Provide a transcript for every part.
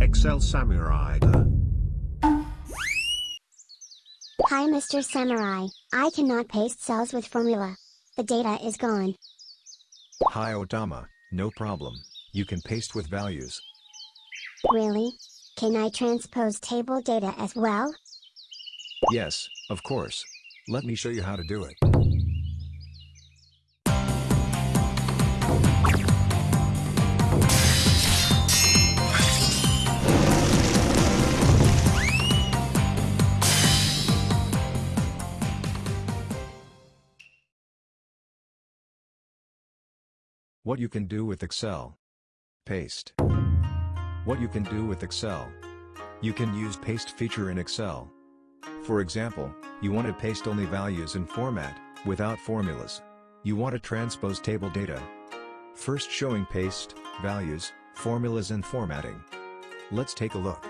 Excel Samurai. Hi Mr. Samurai, I cannot paste cells with formula. The data is gone. Hi Otama, no problem, you can paste with values. Really? Can I transpose table data as well? Yes, of course. Let me show you how to do it. What you can do with Excel. Paste. What you can do with Excel. You can use paste feature in Excel. For example, you want to paste only values in format, without formulas. You want to transpose table data. First showing paste, values, formulas and formatting. Let's take a look.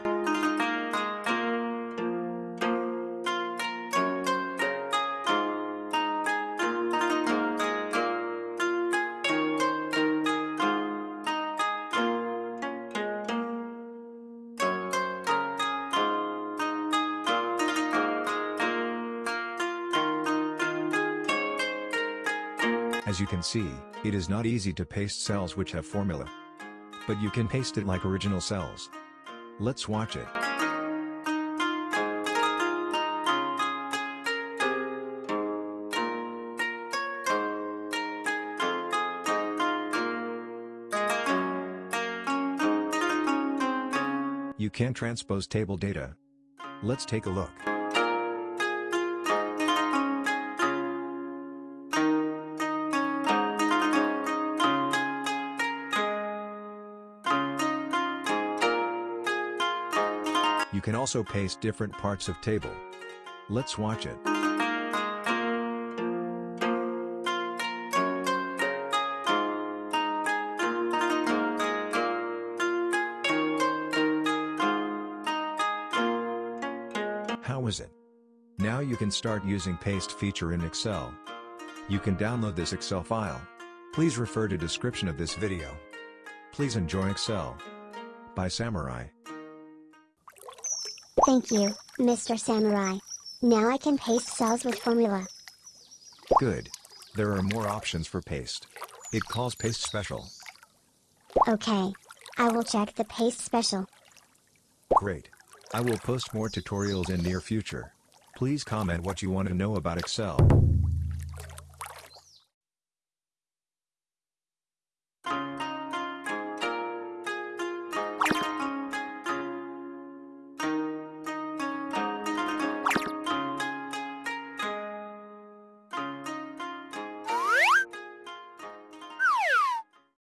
As you can see, it is not easy to paste cells which have formula. But you can paste it like original cells. Let's watch it. You can transpose table data. Let's take a look. You can also paste different parts of table. Let's watch it. How is it? Now you can start using paste feature in Excel. You can download this Excel file. Please refer to description of this video. Please enjoy Excel. By Samurai. Thank you, Mr. Samurai. Now I can paste cells with formula. Good. There are more options for paste. It calls paste special. Okay. I will check the paste special. Great. I will post more tutorials in near future. Please comment what you want to know about Excel.